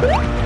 ครับ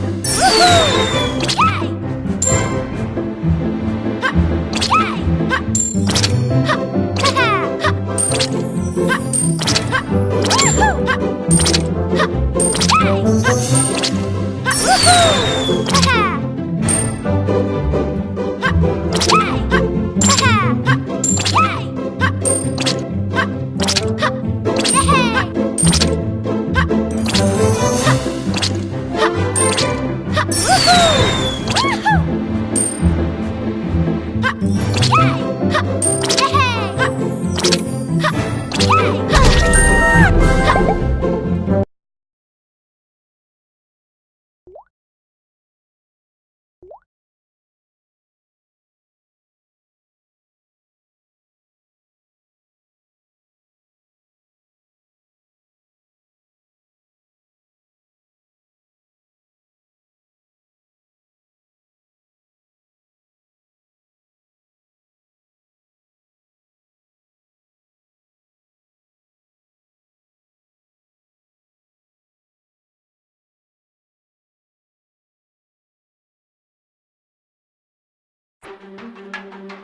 Ha! Attack!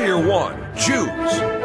Player one, choose.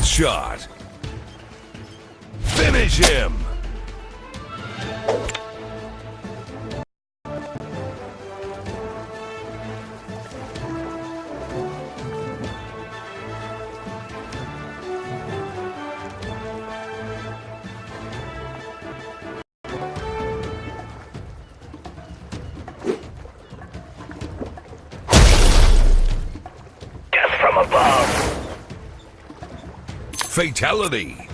Headshot. Finish him. Fatality.